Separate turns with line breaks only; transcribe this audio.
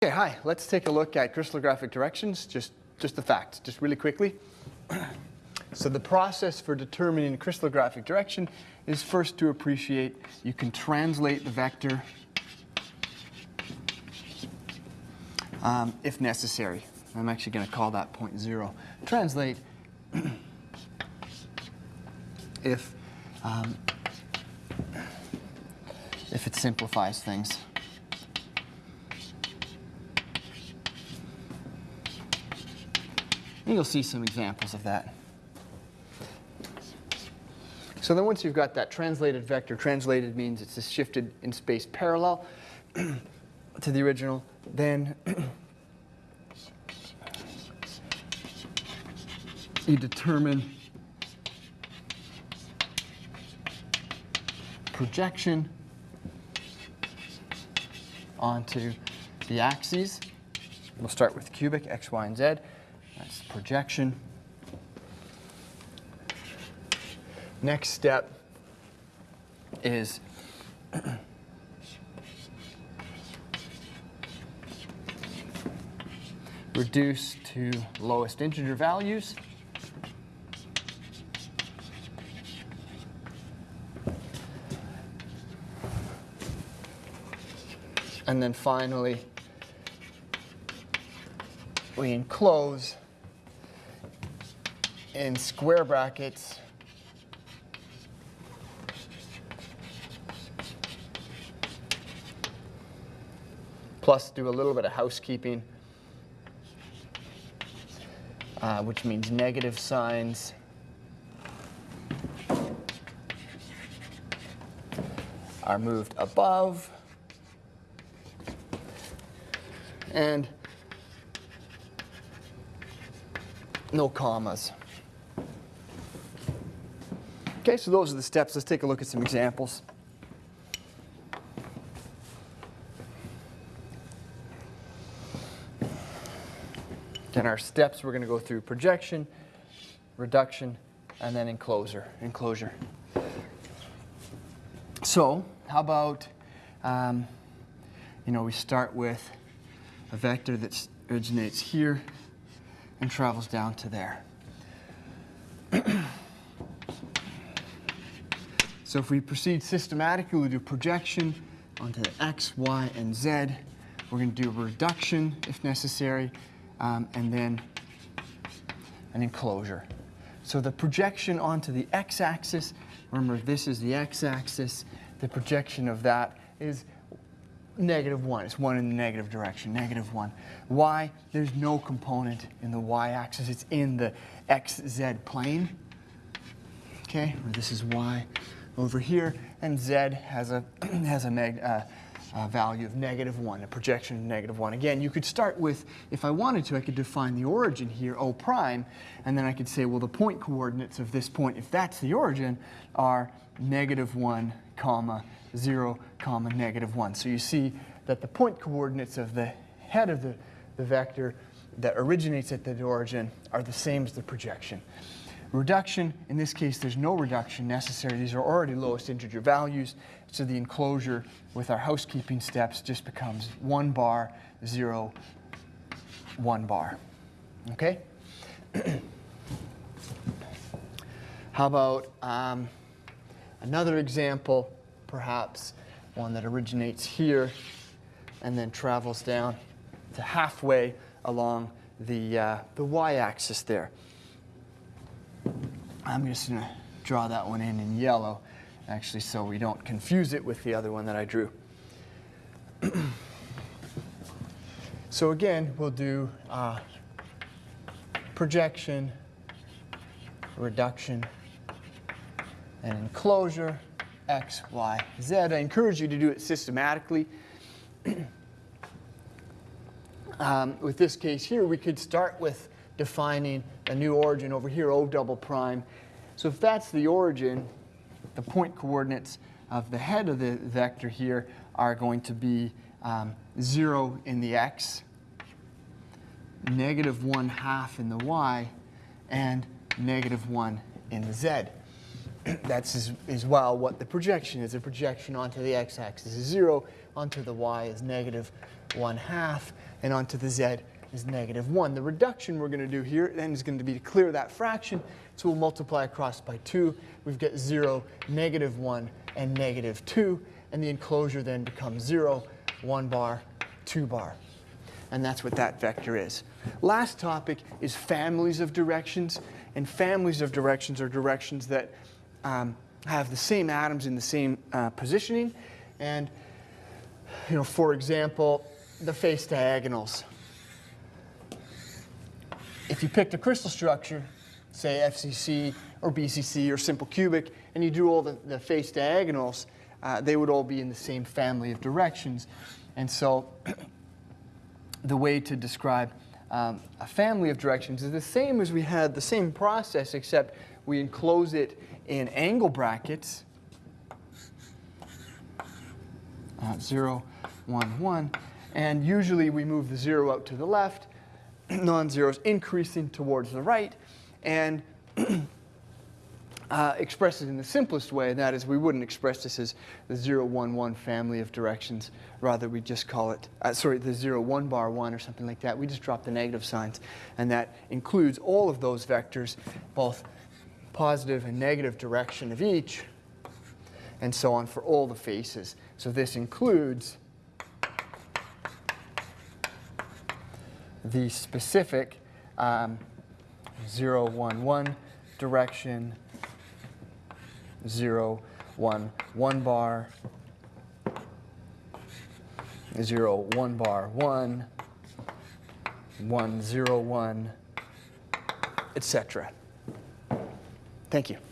Okay, hi. Let's take a look at crystallographic directions, just, just the facts, just really quickly. so the process for determining crystallographic direction is first to appreciate you can translate the vector um, if necessary. I'm actually going to call that point zero. Translate if, um, if it simplifies things. And you'll see some examples of that. So then once you've got that translated vector, translated means it's shifted in space parallel to the original, then you determine projection onto the axes. We'll start with cubic, x, y, and z. That's projection. Next step is reduce to lowest integer values. And then finally, we enclose in square brackets plus do a little bit of housekeeping, uh, which means negative signs. are moved above and no commas. Okay, so those are the steps. Let's take a look at some examples. In our steps, we're going to go through projection, reduction, and then enclosure. enclosure. So how about, um, you know, we start with a vector that originates here and travels down to there. So if we proceed systematically, we do projection onto the x, y, and z. We're going to do a reduction if necessary, um, and then an enclosure. So the projection onto the x-axis, remember this is the x-axis, the projection of that is negative 1. It's 1 in the negative direction, negative 1. Y, there's no component in the y-axis. It's in the xz plane. Okay, this is y over here, and z has a, has a, neg, uh, value of negative 1, a projection of negative 1. Again, you could start with, if I wanted to, I could define the origin here, O prime, and then I could say, well, the point coordinates of this point, if that's the origin, are negative 1, comma, 0, comma, negative 1. So you see that the point coordinates of the head of the, the vector that originates at the origin are the same as the projection. Reduction, in this case, there's no reduction necessary. These are already lowest integer values. So the enclosure with our housekeeping steps just becomes 1 bar, 0, 1 bar. Okay? How about um, another example, perhaps one that originates here and then travels down to halfway along the, uh, the y-axis there. I'm just to draw that one in in yellow, actually, so we don't confuse it with the other one that I drew. so again, we'll do uh, projection, reduction, and enclosure, x, y, z. I encourage you to do it systematically. um, with this case here, we could start with defining a new origin over here, O double prime. So if that's the origin, the point coordinates of the head of the vector here are going to be um, 0 in the x, negative 1 half in the y, and negative 1 in the z. That's as, as well what the projection is. The projection onto the x-axis is 0, onto the y is negative 1 half, and onto the z is negative 1. The reduction we're going to do here then is going to be to clear that fraction, so we'll multiply across by 2. We've got 0, negative 1, and negative 2, and the enclosure then becomes 0, 1 bar, 2 bar. And that's what that vector is. Last topic is families of directions. And families of directions are directions that um, have the same atoms in the same uh, positioning. And, you know, for example, the face diagonals. If you picked a crystal structure, say FCC or BCC or simple cubic, and you do all the, the face diagonals, uh, they would all be in the same family of directions. And so the way to describe um, a family of directions is the same as we had the same process, except we enclose it in angle brackets. Uh, 0, 1, 1. And usually we move the 0 out to the left, non-zeros increasing towards the right, and uh, express it in the simplest way, and that is we wouldn't express this as the 0, 1, 1 family of directions. Rather, we just call it, uh, sorry, the 0, 1 bar 1 or something like that. We just drop the negative signs, and that includes all of those vectors, both positive and negative direction of each, and so on for all the faces. So this includes the specific um, 0, 1, 1 direction, 0, 1, 1 bar, 0, 1 bar, 1, 1, 0, 1, etc. Thank you.